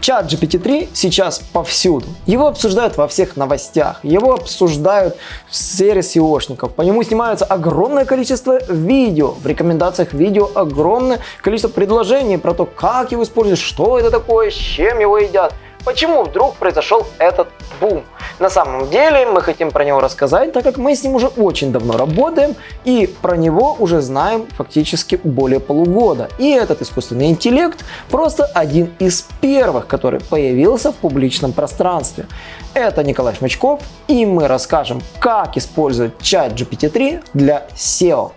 Чат GPT-3 сейчас повсюду. Его обсуждают во всех новостях, его обсуждают в сфере SEOшников. По нему снимаются огромное количество видео. В рекомендациях видео огромное количество предложений про то, как его использовать, что это такое, с чем его едят. Почему вдруг произошел этот бум? На самом деле мы хотим про него рассказать, так как мы с ним уже очень давно работаем и про него уже знаем фактически более полугода. И этот искусственный интеллект просто один из первых, который появился в публичном пространстве. Это Николай Шмачков и мы расскажем, как использовать чат GPT-3 для SEO.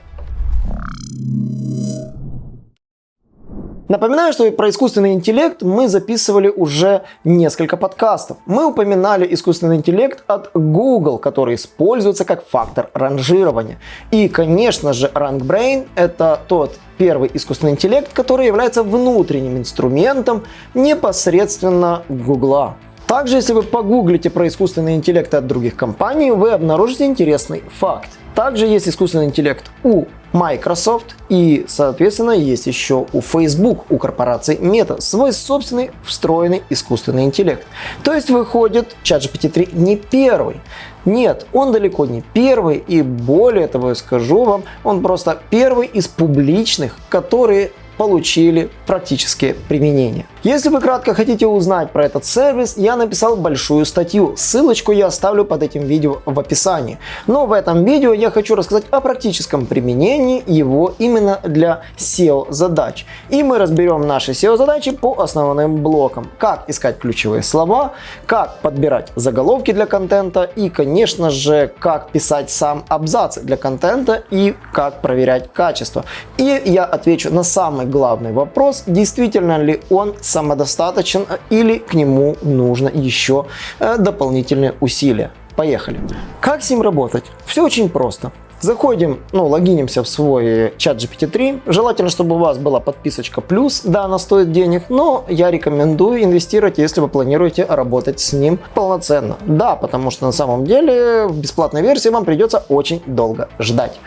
Напоминаю, что про искусственный интеллект мы записывали уже несколько подкастов. Мы упоминали искусственный интеллект от Google, который используется как фактор ранжирования. И, конечно же, RankBrain – это тот первый искусственный интеллект, который является внутренним инструментом непосредственно Google. Также, если вы погуглите про искусственный интеллект от других компаний, вы обнаружите интересный факт. Также есть искусственный интеллект у Microsoft и, соответственно, есть еще у Facebook, у корпорации Meta, свой собственный встроенный искусственный интеллект. То есть выходит ChatGPT 3 не первый. Нет, он далеко не первый и более того я скажу вам, он просто первый из публичных, которые получили практические применения. Если вы кратко хотите узнать про этот сервис, я написал большую статью. Ссылочку я оставлю под этим видео в описании. Но в этом видео я хочу рассказать о практическом применении его именно для SEO задач. И мы разберем наши SEO задачи по основным блокам. Как искать ключевые слова, как подбирать заголовки для контента и, конечно же, как писать сам абзац для контента и как проверять качество. И я отвечу на самый главный вопрос, действительно ли он самодостаточен или к нему нужно еще э, дополнительные усилия. Поехали. Как с ним работать? Все очень просто. Заходим, ну, логинимся в свой чат GPT-3. Желательно, чтобы у вас была подписочка плюс. Да, она стоит денег, но я рекомендую инвестировать, если вы планируете работать с ним полноценно. Да, потому что на самом деле в бесплатной версии вам придется очень долго ждать.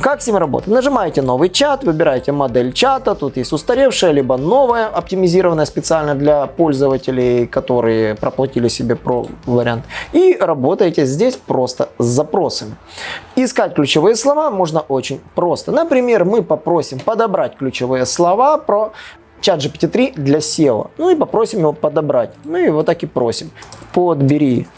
Как с ним работать? Нажимаете новый чат, выбираете модель чата. Тут есть устаревшая, либо новая, оптимизированная специально для пользователей, которые проплатили себе про вариант. И работаете здесь просто с запросами. Искать ключевые слова можно очень просто. Например, мы попросим подобрать ключевые слова про чат GPT-3 для SEO. Ну и попросим его подобрать. Ну и вот так и просим. Подбери,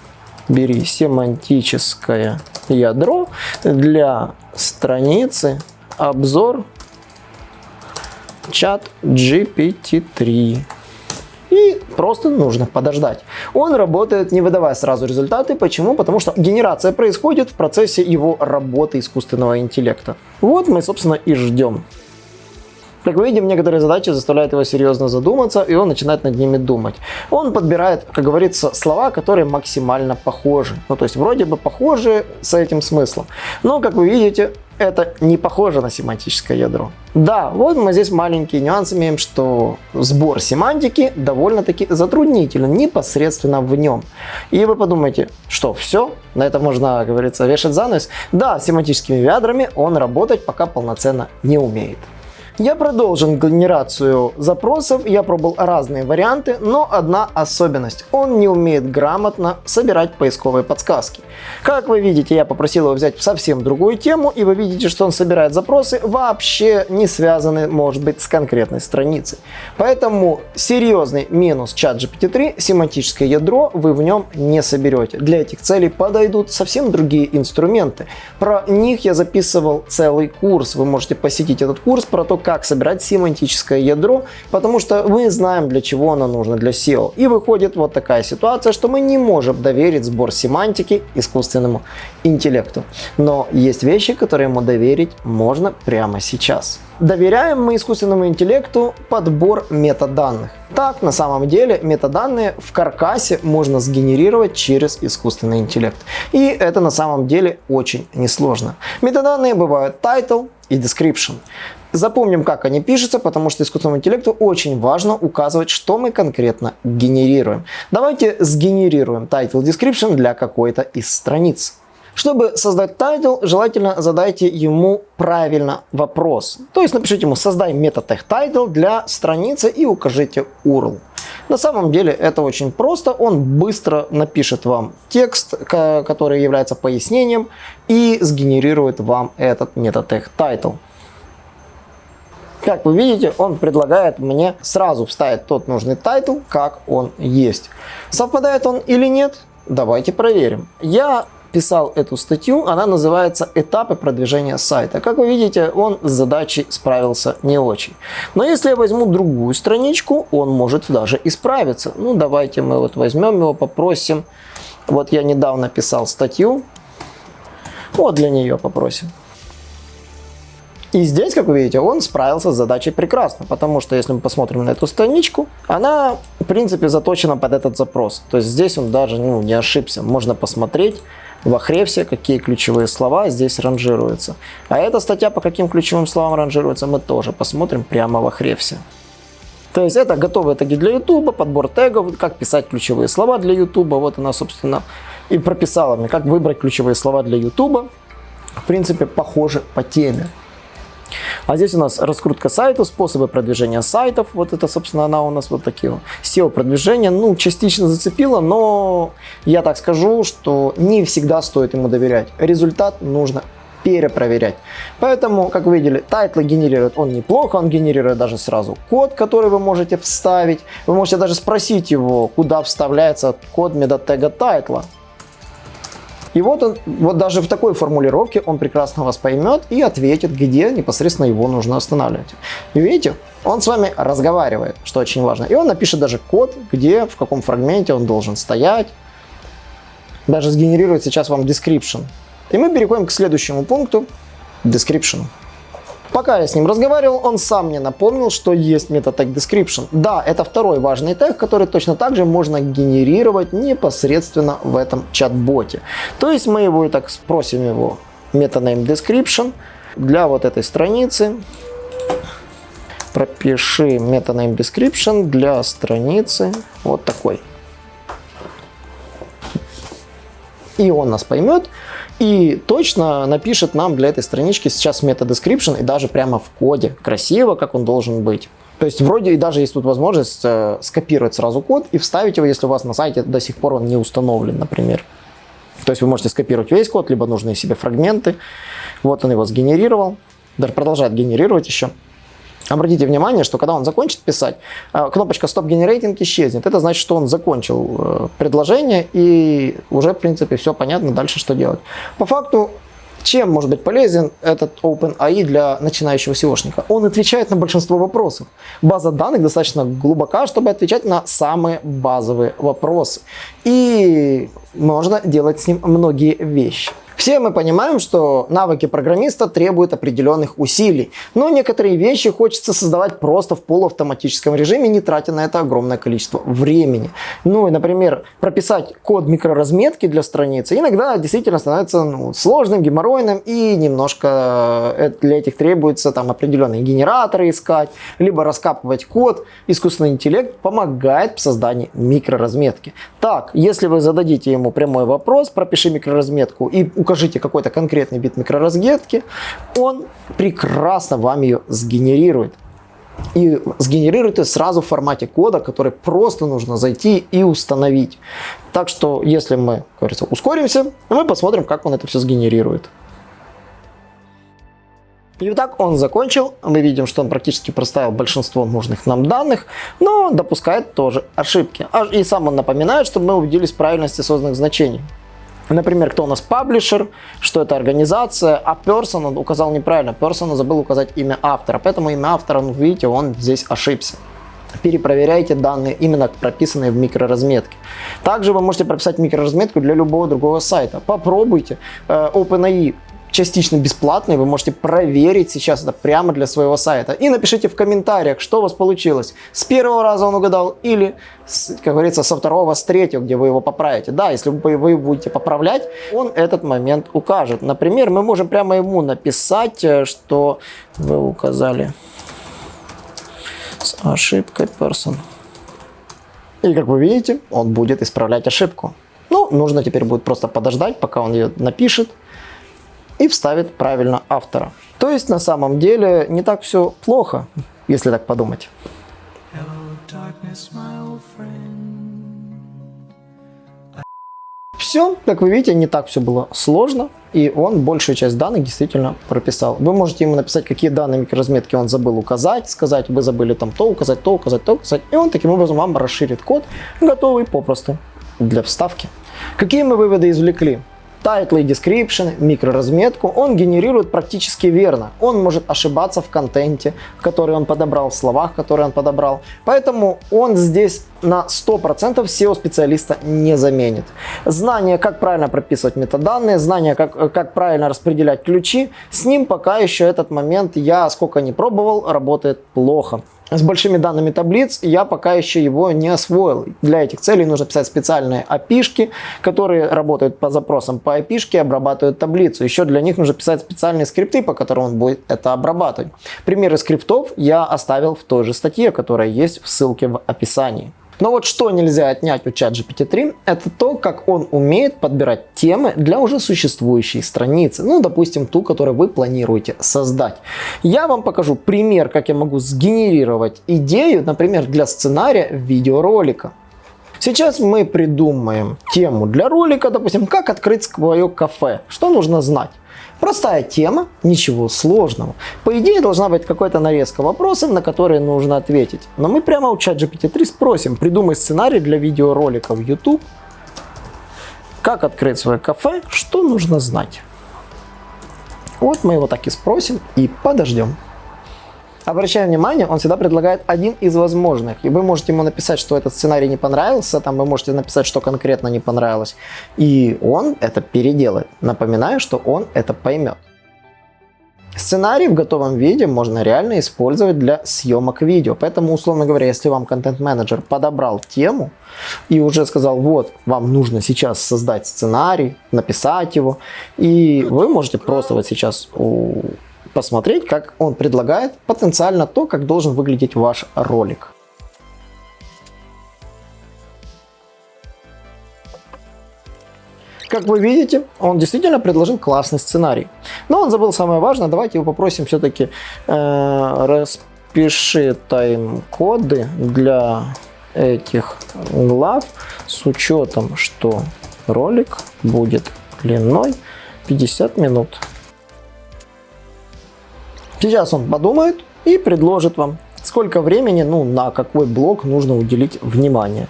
бери семантическое ядро для страницы обзор чат GPT-3 и просто нужно подождать. Он работает не выдавая сразу результаты. Почему? Потому что генерация происходит в процессе его работы искусственного интеллекта. Вот мы, собственно, и ждем. Как мы видим, некоторые задачи заставляют его серьезно задуматься, и он начинает над ними думать. Он подбирает, как говорится, слова, которые максимально похожи. Ну, то есть, вроде бы похожи с этим смыслом. Но, как вы видите, это не похоже на семантическое ядро. Да, вот мы здесь маленький нюанс имеем, что сбор семантики довольно-таки затруднителен непосредственно в нем. И вы подумаете, что все, на это можно, как говорится, вешать занавес. Да, семантическими ядрами он работать пока полноценно не умеет. Я продолжил генерацию запросов, я пробовал разные варианты, но одна особенность. Он не умеет грамотно собирать поисковые подсказки. Как вы видите, я попросил его взять совсем другую тему, и вы видите, что он собирает запросы вообще не связанные, может быть, с конкретной страницей. Поэтому серьезный минус чат GPT-3, семантическое ядро вы в нем не соберете. Для этих целей подойдут совсем другие инструменты. Про них я записывал целый курс. Вы можете посетить этот курс про то, как собирать семантическое ядро, потому что мы знаем, для чего оно нужно для SEO. И выходит вот такая ситуация, что мы не можем доверить сбор семантики искусственному интеллекту. Но есть вещи, которые ему доверить можно прямо сейчас. Доверяем мы искусственному интеллекту подбор метаданных. Так, на самом деле, метаданные в каркасе можно сгенерировать через искусственный интеллект. И это на самом деле очень несложно. Метаданные бывают title и description. Запомним, как они пишутся, потому что искусственному интеллекту очень важно указывать, что мы конкретно генерируем. Давайте сгенерируем title description для какой-то из страниц. Чтобы создать title, желательно задайте ему правильно вопрос. То есть напишите ему создай метод title для страницы и укажите URL. На самом деле это очень просто. Он быстро напишет вам текст, который является пояснением, и сгенерирует вам этот метатег title. Как вы видите, он предлагает мне сразу вставить тот нужный title, как он есть. Совпадает он или нет? Давайте проверим. Я писал эту статью, она называется «Этапы продвижения сайта». Как вы видите, он с задачей справился не очень. Но если я возьму другую страничку, он может даже и справиться. Ну, давайте мы вот возьмем его, попросим. Вот я недавно писал статью, вот для нее попросим. И здесь, как вы видите, он справился с задачей прекрасно, потому что если мы посмотрим на эту страничку, она, в принципе, заточена под этот запрос. То есть здесь он даже ну, не ошибся. Можно посмотреть в Ахревсе, какие ключевые слова здесь ранжируются. А эта статья по каким ключевым словам ранжируется, мы тоже посмотрим прямо в Ахревсе. То есть это готовые теги для YouTube, подбор тегов, как писать ключевые слова для YouTube. Вот она, собственно, и прописала мне, как выбрать ключевые слова для YouTube. В принципе, похоже по теме. А здесь у нас раскрутка сайта, способы продвижения сайтов. Вот это, собственно, она у нас вот такие. SEO продвижение, ну, частично зацепила, но я так скажу, что не всегда стоит ему доверять. Результат нужно перепроверять. Поэтому, как вы видели, тайтлы генерирует он неплохо, он генерирует даже сразу код, который вы можете вставить. Вы можете даже спросить его, куда вставляется код метатега тайтла. И вот он, вот даже в такой формулировке он прекрасно вас поймет и ответит, где непосредственно его нужно устанавливать. И видите, он с вами разговаривает, что очень важно. И он напишет даже код, где, в каком фрагменте он должен стоять. Даже сгенерирует сейчас вам description. И мы переходим к следующему пункту, description. Пока я с ним разговаривал, он сам мне напомнил, что есть метод tag description. Да, это второй важный тег, который точно так же можно генерировать непосредственно в этом чат-боте. То есть мы его и так спросим его метанame description для вот этой страницы. Пропиши метанame description для страницы вот такой. И он нас поймет, и точно напишет нам для этой странички сейчас метод description и даже прямо в коде, красиво, как он должен быть. То есть вроде и даже есть тут возможность э, скопировать сразу код и вставить его, если у вас на сайте до сих пор он не установлен, например. То есть вы можете скопировать весь код, либо нужные себе фрагменты. Вот он его сгенерировал, даже продолжает генерировать еще. Обратите внимание, что когда он закончит писать, э, кнопочка Stop Generating исчезнет. Это значит, что он закончил э, предложение и уже, в принципе, все понятно дальше, что делать. По факту, чем может быть полезен этот OpenAI для начинающего SEOшника? Он отвечает на большинство вопросов. База данных достаточно глубока, чтобы отвечать на самые базовые вопросы. И можно делать с ним многие вещи. Все мы понимаем, что навыки программиста требуют определенных усилий, но некоторые вещи хочется создавать просто в полуавтоматическом режиме, не тратя на это огромное количество времени. Ну и, например, прописать код микроразметки для страницы иногда действительно становится ну, сложным, геморройным и немножко э, для этих требуется там определенные генераторы искать, либо раскапывать код. Искусственный интеллект помогает в создании микроразметки. Так, если вы зададите ему прямой вопрос, пропиши микроразметку и укажите какой-то конкретный бит микроразметки, он прекрасно вам ее сгенерирует. И сгенерирует ее сразу в формате кода, который просто нужно зайти и установить. Так что, если мы, как говорится, ускоримся, мы посмотрим, как он это все сгенерирует. И так он закончил. Мы видим, что он практически проставил большинство нужных нам данных, но допускает тоже ошибки. А, и сам он напоминает, чтобы мы убедились в правильности созданных значений. Например, кто у нас паблишер, что это организация, а он указал неправильно. Person забыл указать имя автора, поэтому имя автора, ну видите, он здесь ошибся. Перепроверяйте данные, именно прописанные в микроразметке. Также вы можете прописать микроразметку для любого другого сайта. Попробуйте. Э, OpenAI частично бесплатный, вы можете проверить сейчас это прямо для своего сайта. И напишите в комментариях, что у вас получилось. С первого раза он угадал или, как говорится, со второго, с третьего, где вы его поправите. Да, если вы, будете поправлять, он этот момент укажет. Например, мы можем прямо ему написать, э, что вы указали с ошибкой person. И как вы видите, он будет исправлять ошибку. Ну, нужно теперь будет просто подождать, пока он ее напишет и вставит правильно автора. То есть на самом деле не так все плохо, если так подумать. Все, как вы видите, не так все было сложно, и он большую часть данных действительно прописал. Вы можете ему написать, какие данные микроразметки он забыл указать, сказать, вы забыли там то указать, то указать, то указать, и он таким образом вам расширит код, готовый попросту для вставки. Какие мы выводы извлекли? Title и description, микроразметку он генерирует практически верно. Он может ошибаться в контенте, который он подобрал, в словах, которые он подобрал. Поэтому он здесь на 100% SEO-специалиста не заменит. Знание, как правильно прописывать метаданные, знание, как, как правильно распределять ключи, с ним пока еще этот момент я, сколько не пробовал, работает плохо с большими данными таблиц, я пока еще его не освоил. Для этих целей нужно писать специальные API, которые работают по запросам по API обрабатывают таблицу. Еще для них нужно писать специальные скрипты, по которым он будет это обрабатывать. Примеры скриптов я оставил в той же статье, которая есть в ссылке в описании. Но вот что нельзя отнять у ChatGPT-3, это то, как он умеет подбирать темы для уже существующей страницы. Ну, допустим, ту, которую вы планируете создать. Я вам покажу пример, как я могу сгенерировать идею, например, для сценария видеоролика. Сейчас мы придумаем тему для ролика, допустим, как открыть свое кафе. Что нужно знать? Простая тема, ничего сложного. По идее должна быть какая-то нарезка вопросов, на которые нужно ответить. Но мы прямо у ChatGPT-3 спросим, придумай сценарий для видеоролика в YouTube. Как открыть свое кафе, что нужно знать. Вот мы его так и спросим и подождем. Обращая внимание, он всегда предлагает один из возможных. И вы можете ему написать, что этот сценарий не понравился, там вы можете написать, что конкретно не понравилось. И он это переделает. Напоминаю, что он это поймет. Сценарий в готовом виде можно реально использовать для съемок видео. Поэтому, условно говоря, если вам контент-менеджер подобрал тему и уже сказал, вот, вам нужно сейчас создать сценарий, написать его, и вы можете просто вот сейчас посмотреть, как он предлагает потенциально то, как должен выглядеть ваш ролик. Как вы видите, он действительно предложил классный сценарий. Но он забыл самое важное. Давайте его попросим все-таки э, распиши тайм-коды для этих глав с учетом, что ролик будет длиной 50 минут. Сейчас он подумает и предложит вам, сколько времени, ну, на какой блок нужно уделить внимание.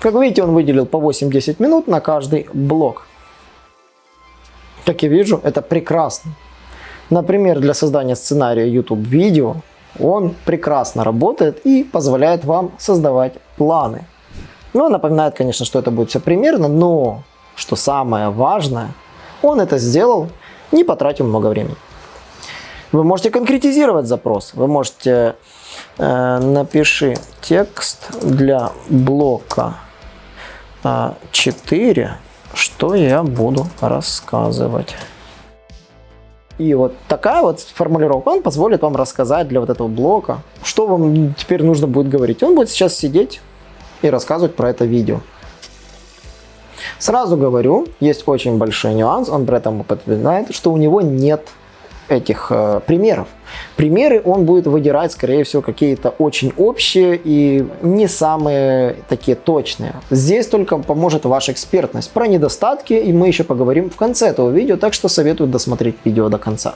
Как видите, он выделил по 8-10 минут на каждый блок. Как я вижу, это прекрасно. Например, для создания сценария YouTube видео он прекрасно работает и позволяет вам создавать планы. Ну, напоминает, конечно, что это будет все примерно, но, что самое важное, он это сделал, не потратив много времени. Вы можете конкретизировать запрос. Вы можете э, напиши текст для блока э, 4, что я буду рассказывать. И вот такая вот формулировка, он позволит вам рассказать для вот этого блока, что вам теперь нужно будет говорить. Он будет сейчас сидеть и рассказывать про это видео. Сразу говорю, есть очень большой нюанс, он при этом упоминает, что у него нет этих э, примеров. Примеры он будет выдирать, скорее всего, какие-то очень общие и не самые такие точные. Здесь только поможет ваша экспертность. Про недостатки и мы еще поговорим в конце этого видео, так что советую досмотреть видео до конца.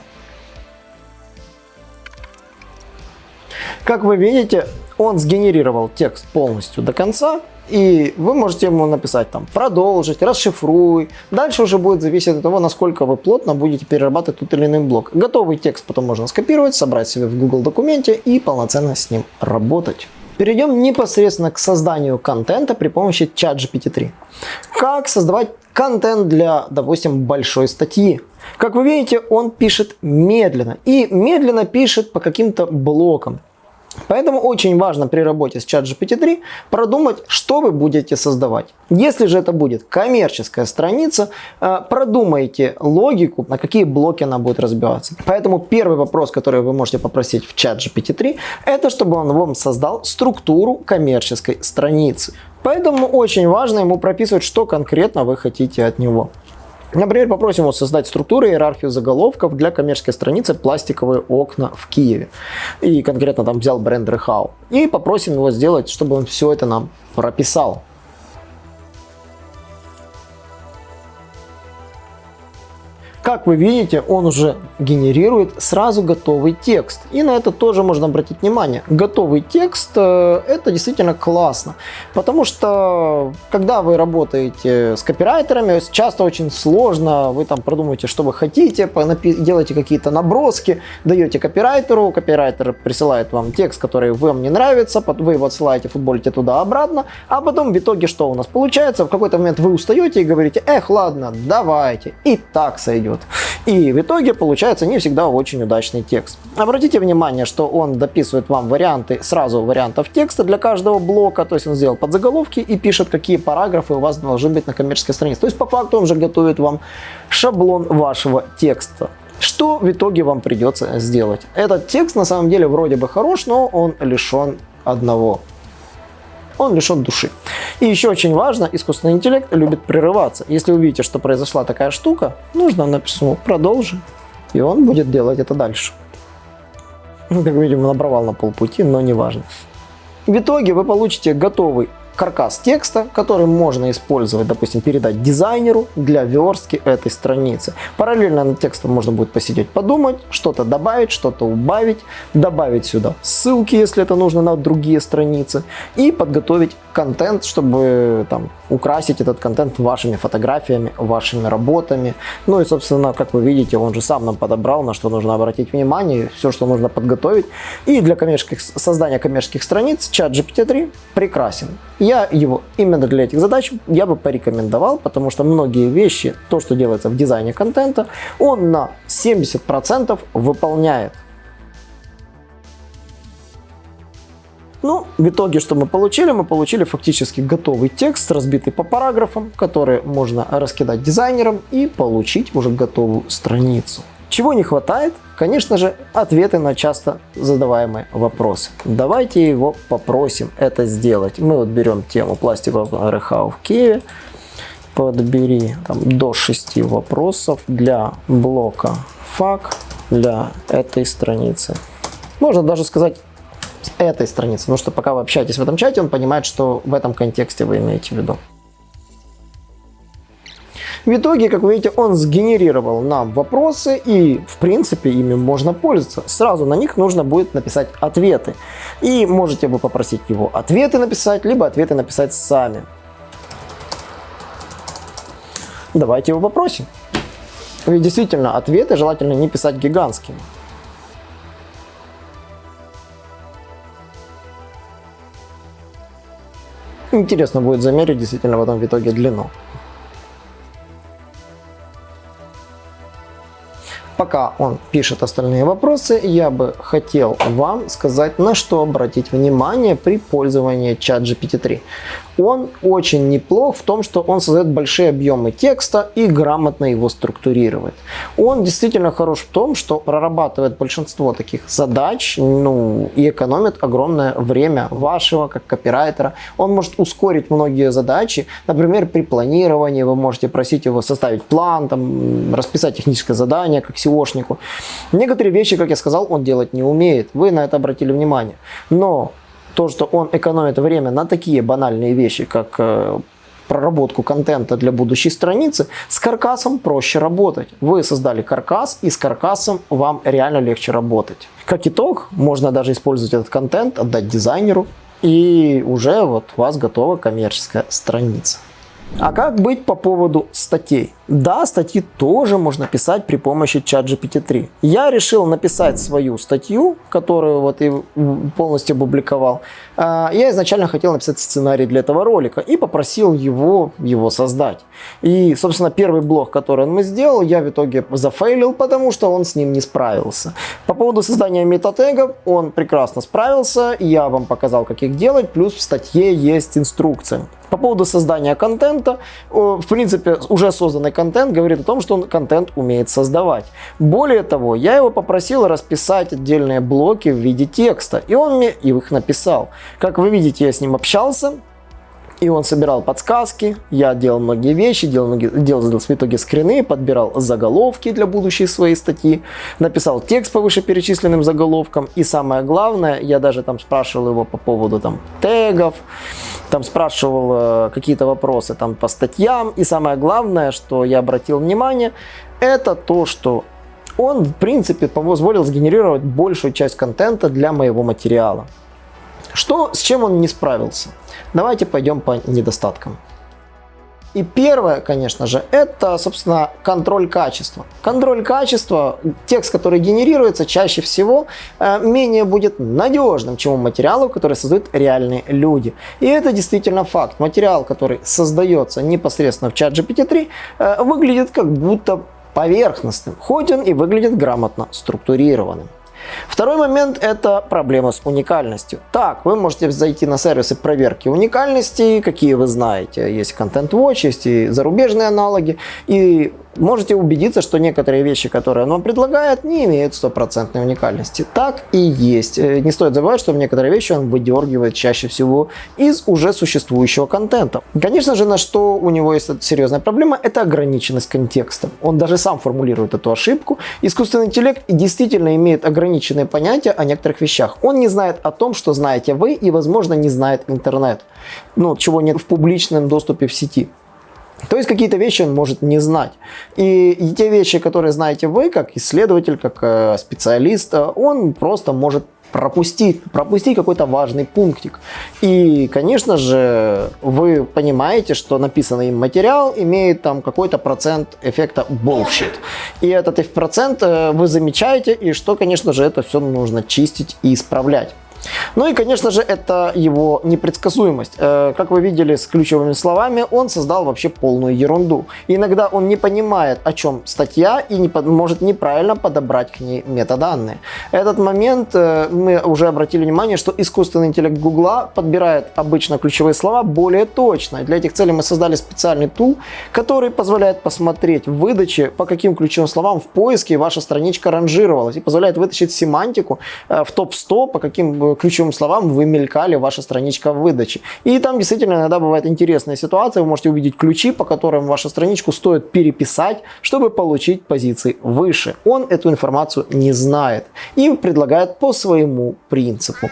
Как вы видите, он сгенерировал текст полностью до конца, и вы можете ему написать там продолжить, расшифруй. Дальше уже будет зависеть от того, насколько вы плотно будете перерабатывать тот или иной блок. Готовый текст потом можно скопировать, собрать себе в Google документе и полноценно с ним работать. Перейдем непосредственно к созданию контента при помощи ChatGPT-3. Как создавать контент для, допустим, большой статьи? Как вы видите, он пишет медленно. И медленно пишет по каким-то блокам. Поэтому очень важно при работе с ChatGPT-3 продумать, что вы будете создавать. Если же это будет коммерческая страница, э, продумайте логику, на какие блоки она будет разбиваться. Поэтому первый вопрос, который вы можете попросить в ChatGPT-3, это чтобы он вам создал структуру коммерческой страницы. Поэтому очень важно ему прописывать, что конкретно вы хотите от него. Например, попросим его создать структуру иерархию заголовков для коммерческой страницы «Пластиковые окна в Киеве». И конкретно там взял бренд Рехау. И попросим его сделать, чтобы он все это нам прописал. Как вы видите, он уже генерирует сразу готовый текст. И на это тоже можно обратить внимание. Готовый текст э, это действительно классно. Потому что когда вы работаете с копирайтерами, часто очень сложно. Вы там продумываете, что вы хотите, делаете какие-то наброски, даете копирайтеру, копирайтер присылает вам текст, который вам не нравится, вы его отсылаете, футболите туда-обратно, а потом в итоге что у нас получается? В какой-то момент вы устаете и говорите, эх, ладно, давайте, и так сойдет делают. И в итоге получается не всегда очень удачный текст. Обратите внимание, что он дописывает вам варианты, сразу вариантов текста для каждого блока, то есть он сделал подзаголовки и пишет, какие параграфы у вас должны быть на коммерческой странице. То есть по факту он же готовит вам шаблон вашего текста. Что в итоге вам придется сделать? Этот текст на самом деле вроде бы хорош, но он лишен одного он лишен души. И еще очень важно, искусственный интеллект любит прерываться. Если вы видите, что произошла такая штука, нужно написать «продолжи», и он будет делать это дальше. Ну, как видим, набровал на полпути, но не важно. В итоге вы получите готовый каркас текста, который можно использовать, допустим, передать дизайнеру для верстки этой страницы. Параллельно над текстом можно будет посидеть, подумать, что-то добавить, что-то убавить, добавить сюда ссылки, если это нужно на другие страницы, и подготовить контент, чтобы там украсить этот контент вашими фотографиями, вашими работами. Ну и, собственно, как вы видите, он же сам нам подобрал, на что нужно обратить внимание, все, что нужно подготовить. И для коммерческих, создания коммерческих страниц чат GPT-3 прекрасен. Я его именно для этих задач я бы порекомендовал, потому что многие вещи, то, что делается в дизайне контента, он на 70% выполняет. Ну, в итоге, что мы получили? Мы получили фактически готовый текст, разбитый по параграфам, который можно раскидать дизайнерам и получить уже готовую страницу. Чего не хватает? Конечно же, ответы на часто задаваемые вопросы. Давайте его попросим это сделать. Мы вот берем тему пластикового РХ в Киеве. Подбери там, до 6 вопросов для блока фак для этой страницы. Можно даже сказать этой страницы, потому что пока вы общаетесь в этом чате, он понимает, что в этом контексте вы имеете в виду. В итоге, как вы видите, он сгенерировал нам вопросы и, в принципе, ими можно пользоваться. Сразу на них нужно будет написать ответы. И можете вы попросить его ответы написать, либо ответы написать сами. Давайте его попросим. Ведь действительно, ответы желательно не писать гигантскими. Интересно будет замерить действительно в этом в итоге длину. Пока он пишет остальные вопросы, я бы хотел вам сказать, на что обратить внимание при пользовании чат GPT-3 он очень неплох в том, что он создает большие объемы текста и грамотно его структурирует. Он действительно хорош в том, что прорабатывает большинство таких задач ну, и экономит огромное время вашего как копирайтера. Он может ускорить многие задачи. Например, при планировании вы можете просить его составить план, там, расписать техническое задание как SEOшнику. Некоторые вещи, как я сказал, он делать не умеет. Вы на это обратили внимание. Но то, что он экономит время на такие банальные вещи, как э, проработку контента для будущей страницы, с каркасом проще работать. Вы создали каркас, и с каркасом вам реально легче работать. Как итог, можно даже использовать этот контент, отдать дизайнеру, и уже вот у вас готова коммерческая страница. А как быть по поводу статей? Да, статьи тоже можно писать при помощи чат GPT-3. Я решил написать свою статью, которую вот и полностью опубликовал. А, я изначально хотел написать сценарий для этого ролика и попросил его его создать. И, собственно, первый блог, который он мы сделал, я в итоге зафейлил, потому что он с ним не справился. По поводу создания метатегов он прекрасно справился, я вам показал, как их делать, плюс в статье есть инструкция. По поводу создания контента, в принципе, уже созданный контент говорит о том, что он контент умеет создавать. Более того, я его попросил расписать отдельные блоки в виде текста, и он мне их написал. Как вы видите, я с ним общался, И он собирал подсказки, я делал многие вещи, делал, многие, делал в итоге скрины, подбирал заголовки для будущей своей статьи, написал текст по вышеперечисленным заголовкам. И самое главное, я даже там спрашивал его по поводу там тегов, там спрашивал э, какие-то вопросы там по статьям. И самое главное, что я обратил внимание, это то, что он, в принципе, позволил сгенерировать большую часть контента для моего материала. Что, с чем он не справился? Давайте пойдем по недостаткам. И первое, конечно же, это, собственно, контроль качества. Контроль качества, текст, который генерируется, чаще всего э, менее будет надежным, чем у материалов, которые создают реальные люди. И это действительно факт. Материал, который создается непосредственно в чат GPT-3, э, выглядит как будто поверхностным, хоть он и выглядит грамотно структурированным. Второй момент – это проблема с уникальностью. Так, вы можете зайти на сервисы проверки уникальности, какие вы знаете. Есть Content Watch, есть и зарубежные аналоги. И можете убедиться, что некоторые вещи, которые он предлагает, не имеют стопроцентной уникальности. Так и есть. Э, не стоит забывать, что некоторые вещи он выдергивает чаще всего из уже существующего контента. Конечно же, на что у него есть серьезная проблема, это ограниченность контекста. Он даже сам формулирует эту ошибку. Искусственный интеллект действительно имеет ограниченные понятия о некоторых вещах. Он не знает о том, что знаете вы и, возможно, не знает интернет. Ну, чего нет в публичном доступе в сети. То есть какие-то вещи он может не знать. И, те вещи, которые знаете вы, как исследователь, как э, специалист, э, он просто может пропустить, пропустить какой-то важный пунктик. И, конечно же, вы понимаете, что написанный им материал имеет там какой-то процент эффекта bullshit. И этот процент э, вы замечаете, и что, конечно же, это все нужно чистить и исправлять. Ну и, конечно же, это его непредсказуемость. Э, как вы видели с ключевыми словами, он создал вообще полную ерунду. иногда он не понимает, о чем статья, и не, может неправильно подобрать к ней метаданные. Этот момент э, мы уже обратили внимание, что искусственный интеллект Гугла подбирает обычно ключевые слова более точно. Для этих целей мы создали специальный тул, который позволяет посмотреть в выдаче, по каким ключевым словам в поиске ваша страничка ранжировалась, и позволяет вытащить семантику э, в топ-100, по каким ключевым словам вы мелькали ваша страничка в выдаче. И там действительно иногда бывает интересная ситуация, вы можете увидеть ключи, по которым вашу страничку стоит переписать, чтобы получить позиции выше. Он эту информацию не знает и предлагает по своему принципу.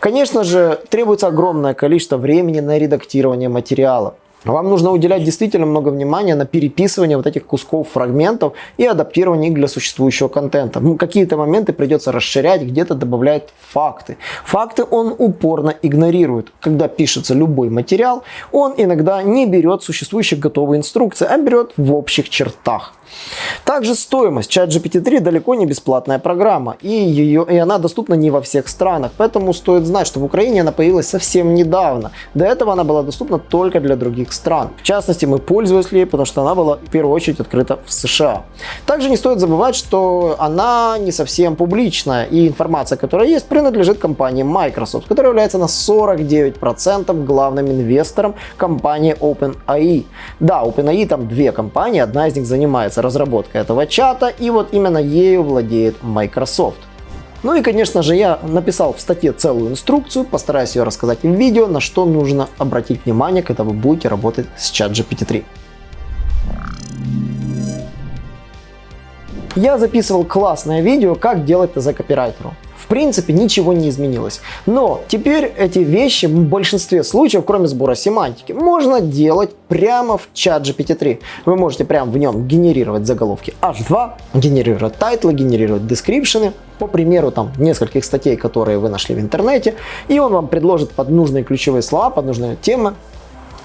Конечно же, требуется огромное количество времени на редактирование материала. Вам нужно уделять действительно много внимания на переписывание вот этих кусков, фрагментов и адаптирование их для существующего контента. Какие-то моменты придется расширять, где-то добавлять факты. Факты он упорно игнорирует. Когда пишется любой материал, он иногда не берет существующие готовые инструкции, а берет в общих чертах. Также стоимость. ChatGPT-3 далеко не бесплатная программа, и, ее, и она доступна не во всех странах, поэтому стоит знать, что в Украине она появилась совсем недавно. До этого она была доступна только для других стран. В частности, мы пользовались ей, потому что она была в первую очередь открыта в США. Также не стоит забывать, что она не совсем публичная, и информация, которая есть, принадлежит компании Microsoft, которая является на 49% главным инвестором компании OpenAI. Да, OpenAI там две компании, одна из них занимается разработкой этого чата, и вот именно ею владеет Microsoft. Ну и, конечно же, я написал в статье целую инструкцию, постараюсь ее рассказать в видео, на что нужно обратить внимание, когда вы будете работать с чат GPT-3. Я записывал классное видео, как делать ТЗ копирайтеру. В принципе, ничего не изменилось. Но теперь эти вещи в большинстве случаев, кроме сбора семантики, можно делать прямо в чат GPT-3. Вы можете прямо в нем генерировать заголовки H2, генерировать тайтлы, генерировать дескрипшены, по примеру там нескольких статей, которые вы нашли в интернете, и он вам предложит под нужные ключевые слова, под нужные темы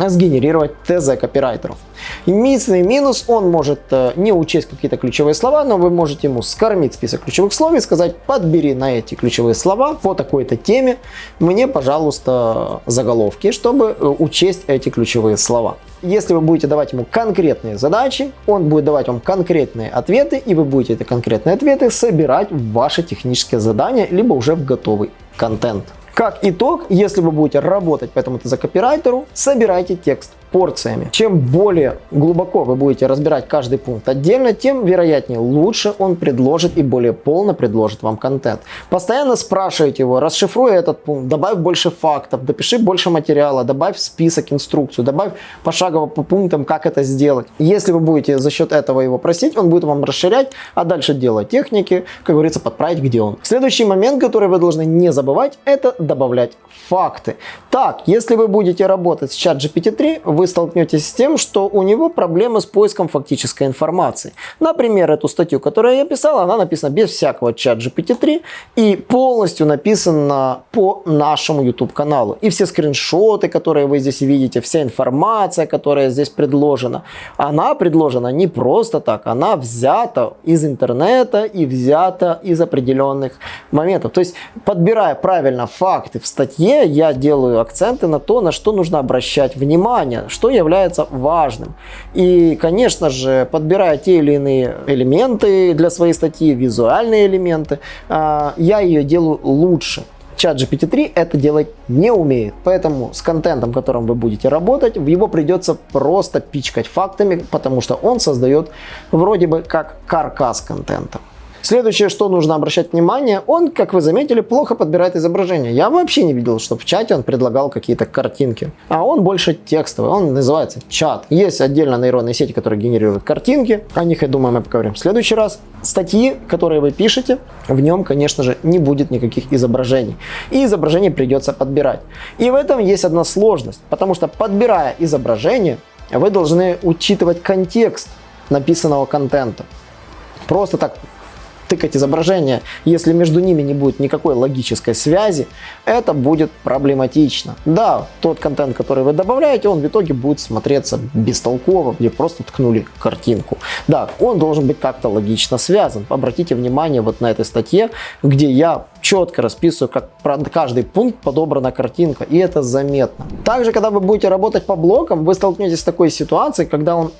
сгенерировать ТЗ копирайтеров. Единственный минус, он может э, не учесть какие-то ключевые слова, но вы можете ему скормить список ключевых слов и сказать, подбери на эти ключевые слова по такой-то теме мне, пожалуйста, заголовки, чтобы э, учесть эти ключевые слова. Если вы будете давать ему конкретные задачи, он будет давать вам конкретные ответы, и вы будете эти конкретные ответы собирать в ваши технические задания, либо уже в готовый контент. Как итог, если вы будете работать по этому копирайтеру, собирайте текст порциями. Чем более глубоко вы будете разбирать каждый пункт отдельно, тем вероятнее лучше он предложит и более полно предложит вам контент. Постоянно спрашивайте его, расшифруй этот пункт, добавь больше фактов, допиши больше материала, добавь список, инструкцию, добавь пошагово по пунктам, как это сделать. Если вы будете за счет этого его просить, он будет вам расширять, а дальше делать техники, как говорится, подправить, где он. Следующий момент, который вы должны не забывать, это добавлять факты. Так, если вы будете работать с чат GPT-3, вы столкнетесь с тем, что у него проблемы с поиском фактической информации. Например, эту статью, которую я писал, она написана без всякого чат GPT-3 и полностью написана по нашему YouTube каналу. И все скриншоты, которые вы здесь видите, вся информация, которая здесь предложена, она предложена не просто так, она взята из интернета и взята из определенных моментов. То есть, подбирая правильно факты в статье, я делаю акценты на то, на что нужно обращать внимание, что является важным. И, конечно же, подбирая те или иные элементы для своей статьи, визуальные элементы, а, я ее делаю лучше. Чат GPT-3 это делать не умеет. Поэтому с контентом, которым вы будете работать, в его придется просто пичкать фактами, потому что он создает вроде бы как каркас контента. Следующее, что нужно обращать внимание, он, как вы заметили, плохо подбирает изображение. Я вообще не видел, что в чате он предлагал какие-то картинки. А он больше текстовый, он называется чат. Есть отдельно нейронные сети, которые генерируют картинки. О них, я думаю, мы поговорим в следующий раз. Статьи, которые вы пишете, в нем, конечно же, не будет никаких изображений. И изображение придется подбирать. И в этом есть одна сложность, потому что подбирая изображение, вы должны учитывать контекст написанного контента. Просто так тыкать изображение, если между ними не будет никакой логической связи, это будет проблематично. Да, тот контент, который вы добавляете, он в итоге будет смотреться бестолково, где просто ткнули картинку. Да, он должен быть как-то логично связан. Обратите внимание вот на этой статье, где я четко расписываю, как про каждый пункт подобрана картинка, и это заметно. Также, когда вы будете работать по блокам, вы столкнетесь с такой ситуацией, когда он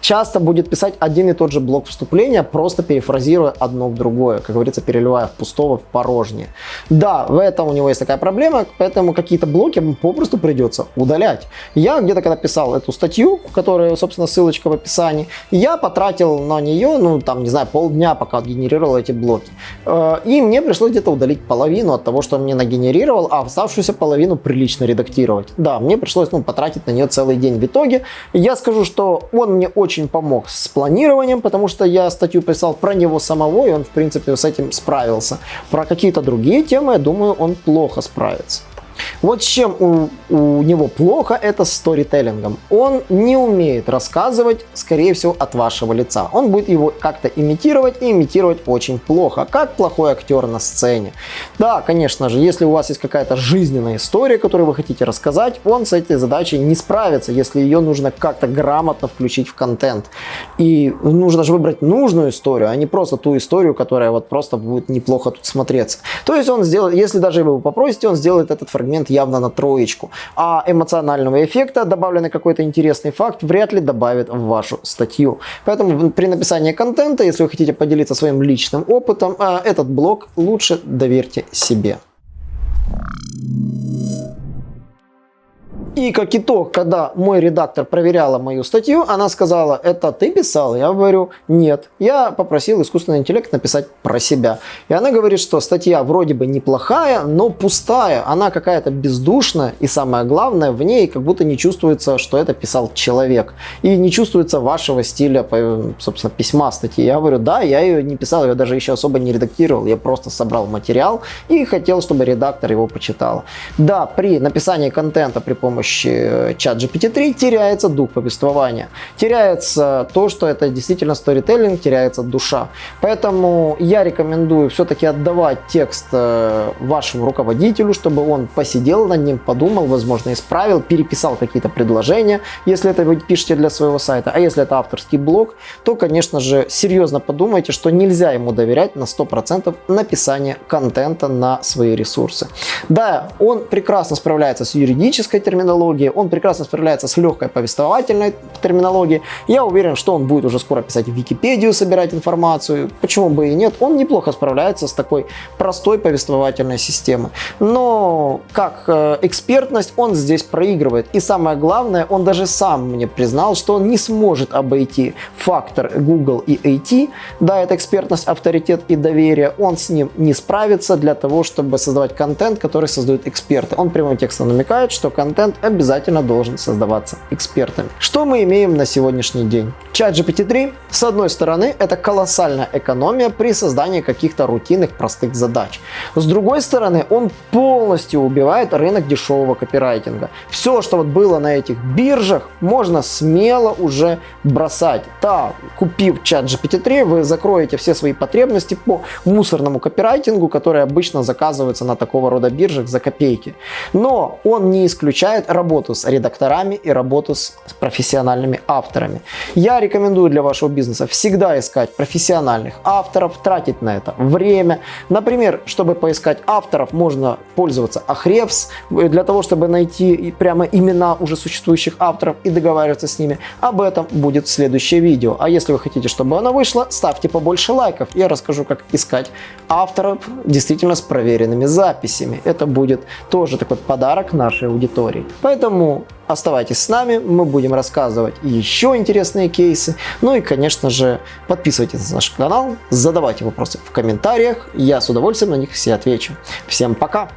часто будет писать один и тот же блок вступления, просто перефразируя одно в другое, как говорится, переливая в пустого в порожнее. Да, в этом у него есть такая проблема, поэтому какие-то блоки попросту придется удалять. Я где-то когда писал эту статью, которая, собственно, ссылочка в описании, я потратил на нее, ну, там, не знаю, полдня, пока генерировал эти блоки. Э, и мне пришлось где-то удалить удалить половину от того, что он мне нагенерировал, а оставшуюся половину прилично редактировать. Да, мне пришлось ну, потратить на нее целый день. В итоге я скажу, что он мне очень помог с планированием, потому что я статью писал про него самого, и он, в принципе, с этим справился. Про какие-то другие темы, я думаю, он плохо справится. Вот с чем у, у него плохо, это сторителлингом. Он не умеет рассказывать, скорее всего, от вашего лица. Он будет его как-то имитировать и имитировать очень плохо, как плохой актер на сцене. Да, конечно же, если у вас есть какая-то жизненная история, которую вы хотите рассказать, он с этой задачей не справится, если ее нужно как-то грамотно включить в контент. И нужно же выбрать нужную историю, а не просто ту историю, которая вот просто будет неплохо тут смотреться. То есть он сделает, если даже вы его попросите, он сделает этот фрагмент фрагмент явно на троечку. А эмоционального эффекта, добавленный какой-то интересный факт, вряд ли добавит в вашу статью. Поэтому при написании контента, если вы хотите поделиться своим личным опытом, а, этот блог лучше доверьте себе. И как итог, когда мой редактор проверяла мою статью, она сказала, это ты писал? Я говорю, нет. Я попросил искусственный интеллект написать про себя. И она говорит, что статья вроде бы неплохая, но пустая. Она какая-то бездушная. И самое главное, в ней как будто не чувствуется, что это писал человек. И не чувствуется вашего стиля, собственно, письма статьи. Я говорю, да, я ее не писал, я даже еще особо не редактировал. Я просто собрал материал и хотел, чтобы редактор его почитал. Да, при написании контента при помощи помощи э, чат GPT-3 теряется дух повествования. Теряется то, что это действительно сторителлинг, теряется душа. Поэтому я рекомендую все-таки отдавать текст э, вашему руководителю, чтобы он посидел над ним, подумал, возможно, исправил, переписал какие-то предложения, если это вы пишете для своего сайта. А если это авторский блог, то, конечно же, серьезно подумайте, что нельзя ему доверять на 100% написание контента на свои ресурсы. Да, он прекрасно справляется с юридической терминологией, терминологии, он прекрасно справляется с легкой повествовательной терминологией. Я уверен, что он будет уже скоро писать в Википедию, собирать информацию, почему бы и нет. Он неплохо справляется с такой простой повествовательной системой. Но как э, экспертность он здесь проигрывает. И самое главное, он даже сам мне признал, что он не сможет обойти фактор Google и IT. Да, это экспертность, авторитет и доверие. Он с ним не справится для того, чтобы создавать контент, который создают эксперты. Он прямым текстом намекает, что контент обязательно должен создаваться экспертами. Что мы имеем на сегодняшний день? Чат GPT-3, с одной стороны, это колоссальная экономия при создании каких-то рутинных простых задач. С другой стороны, он полностью убивает рынок дешевого копирайтинга. Все, что вот было на этих биржах, можно смело уже бросать. Да, купив чат GPT-3, вы закроете все свои потребности по мусорному копирайтингу, который обычно заказывается на такого рода биржах за копейки. Но он не исключает работу с редакторами и работу с профессиональными авторами. Я рекомендую для вашего бизнеса всегда искать профессиональных авторов, тратить на это время. Например, чтобы поискать авторов, можно пользоваться Ahrefs. Для того, чтобы найти прямо имена уже существующих авторов и договариваться с ними, об этом будет следующее видео. А если вы хотите, чтобы оно вышло, ставьте побольше лайков. Я расскажу, как искать авторов действительно с проверенными записями. Это будет тоже такой подарок нашей аудитории. Поэтому Оставайтесь с нами, мы будем рассказывать еще интересные кейсы. Ну и, конечно же, подписывайтесь на наш канал, задавайте вопросы в комментариях, я с удовольствием на них все отвечу. Всем пока!